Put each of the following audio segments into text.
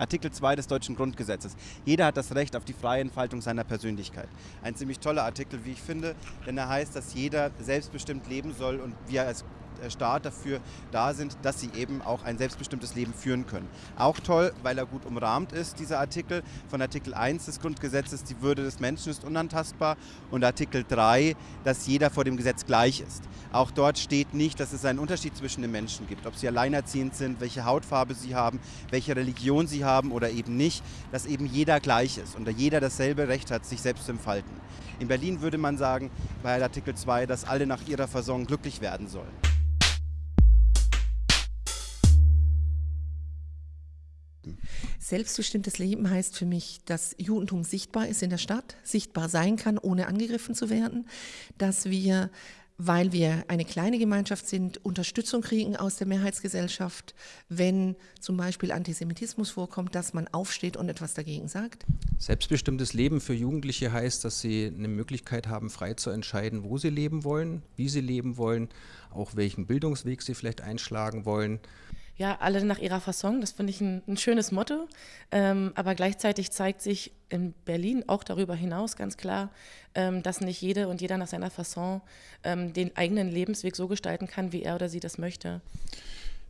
Artikel 2 des deutschen Grundgesetzes. Jeder hat das Recht auf die freie Entfaltung seiner Persönlichkeit. Ein ziemlich toller Artikel, wie ich finde, denn er heißt, dass jeder selbstbestimmt leben soll und wir als Staat dafür da sind, dass sie eben auch ein selbstbestimmtes Leben führen können. Auch toll, weil er gut umrahmt ist, dieser Artikel von Artikel 1 des Grundgesetzes, die Würde des Menschen ist unantastbar und Artikel 3, dass jeder vor dem Gesetz gleich ist. Auch dort steht nicht, dass es einen Unterschied zwischen den Menschen gibt, ob sie alleinerziehend sind, welche Hautfarbe sie haben, welche Religion sie haben oder eben nicht, dass eben jeder gleich ist und jeder dasselbe Recht hat, sich selbst zu entfalten. In Berlin würde man sagen, bei Artikel 2, dass alle nach ihrer Versorgung glücklich werden sollen. Selbstbestimmtes Leben heißt für mich, dass Judentum sichtbar ist in der Stadt, sichtbar sein kann, ohne angegriffen zu werden, dass wir weil wir eine kleine Gemeinschaft sind, Unterstützung kriegen aus der Mehrheitsgesellschaft, wenn zum Beispiel Antisemitismus vorkommt, dass man aufsteht und etwas dagegen sagt? Selbstbestimmtes Leben für Jugendliche heißt, dass sie eine Möglichkeit haben, frei zu entscheiden, wo sie leben wollen, wie sie leben wollen, auch welchen Bildungsweg sie vielleicht einschlagen wollen ja, alle nach ihrer Fasson. Das finde ich ein, ein, schönes Motto. Ähm, aber gleichzeitig zeigt sich in Berlin auch darüber hinaus ganz klar, ähm, dass nicht jede und jeder nach seiner Fasson ähm, den eigenen Lebensweg so gestalten kann, wie er oder sie das möchte.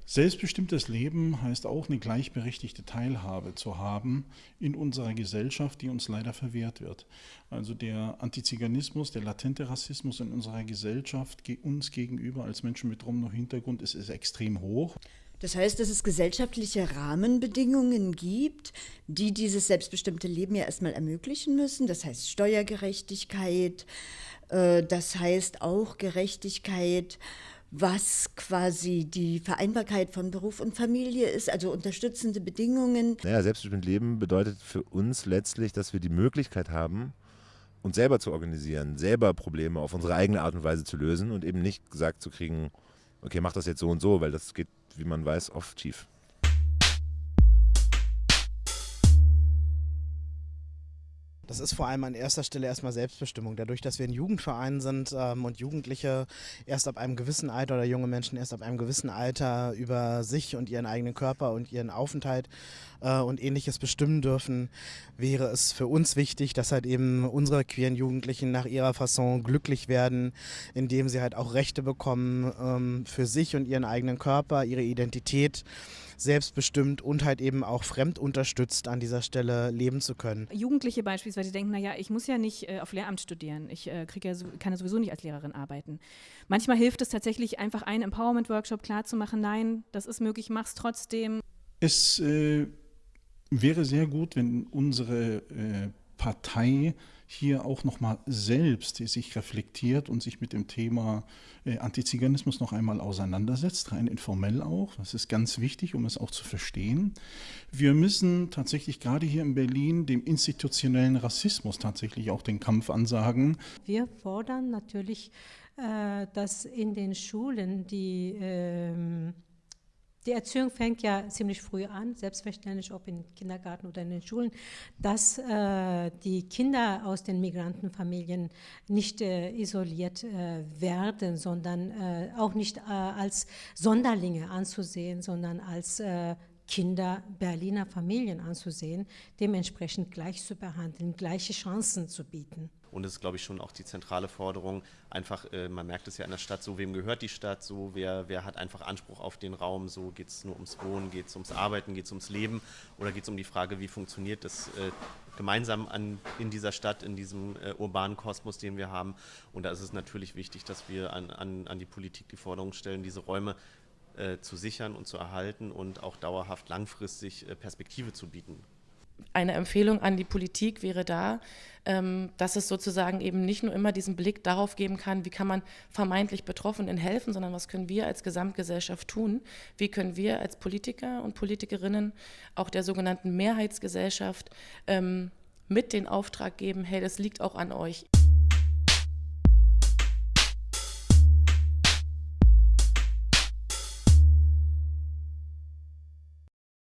Selbstbestimmtes Leben heißt auch eine gleichberechtigte Teilhabe zu haben in unserer Gesellschaft, die uns leider verwehrt wird. Also der Antiziganismus, der latente Rassismus in unserer Gesellschaft uns gegenüber als Menschen mit Romno-Hintergrund ist, ist extrem hoch. Das heißt, dass es gesellschaftliche Rahmenbedingungen gibt, die dieses selbstbestimmte Leben ja erstmal ermöglichen müssen. Das heißt Steuergerechtigkeit, äh, das heißt auch Gerechtigkeit, was quasi die Vereinbarkeit von Beruf und Familie ist, also unterstützende Bedingungen. Naja, selbstbestimmt Leben bedeutet für uns letztlich, dass wir die Möglichkeit haben, uns selber zu organisieren, selber Probleme auf unsere eigene Art und Weise zu lösen und eben nicht gesagt zu kriegen, okay, mach das jetzt so und so, weil das geht wie man weiß, oft schief. Das ist vor allem an erster Stelle erstmal Selbstbestimmung. Dadurch, dass wir ein Jugendverein sind ähm, und Jugendliche erst ab einem gewissen Alter oder junge Menschen erst ab einem gewissen Alter über sich und ihren eigenen Körper und ihren Aufenthalt äh, und ähnliches bestimmen dürfen, wäre es für uns wichtig, dass halt eben unsere queeren Jugendlichen nach ihrer Fasson glücklich werden, indem sie halt auch Rechte bekommen ähm, für sich und ihren eigenen Körper, ihre Identität selbstbestimmt und halt eben auch fremdunterstützt an dieser Stelle leben zu können. Jugendliche beispielsweise denken, naja, ich muss ja nicht äh, auf Lehramt studieren, ich äh, ja so, kann ja sowieso nicht als Lehrerin arbeiten. Manchmal hilft es tatsächlich einfach einen Empowerment-Workshop klarzumachen, nein, das ist möglich, mach's trotzdem. Es äh, wäre sehr gut, wenn unsere äh, Partei hier auch nochmal selbst sich reflektiert und sich mit dem Thema äh, Antiziganismus noch einmal auseinandersetzt, rein informell auch. Das ist ganz wichtig, um es auch zu verstehen. Wir müssen tatsächlich gerade hier in Berlin dem institutionellen Rassismus tatsächlich auch den Kampf ansagen. Wir fordern natürlich, äh, dass in den Schulen die ähm, die Erziehung fängt ja ziemlich früh an, selbstverständlich ob im Kindergarten oder in den Schulen, dass äh, die Kinder aus den Migrantenfamilien nicht äh, isoliert äh, werden, sondern äh, auch nicht äh, als Sonderlinge anzusehen, sondern als äh, Kinder Berliner Familien anzusehen, dementsprechend gleich zu behandeln, gleiche Chancen zu bieten. Und es ist, glaube ich, schon auch die zentrale Forderung, einfach, äh, man merkt es ja in der Stadt, so wem gehört die Stadt, so wer, wer hat einfach Anspruch auf den Raum, so geht es nur ums Wohnen, geht es ums Arbeiten, geht es ums Leben oder geht es um die Frage, wie funktioniert das äh, gemeinsam an, in dieser Stadt, in diesem äh, urbanen Kosmos, den wir haben. Und da ist es natürlich wichtig, dass wir an, an, an die Politik die Forderung stellen, diese Räume äh, zu sichern und zu erhalten und auch dauerhaft langfristig äh, Perspektive zu bieten eine Empfehlung an die Politik wäre da, ähm, dass es sozusagen eben nicht nur immer diesen Blick darauf geben kann, wie kann man vermeintlich Betroffenen helfen, sondern was können wir als Gesamtgesellschaft tun? Wie können wir als Politiker und Politikerinnen auch der sogenannten Mehrheitsgesellschaft ähm, mit den Auftrag geben, hey, das liegt auch an euch.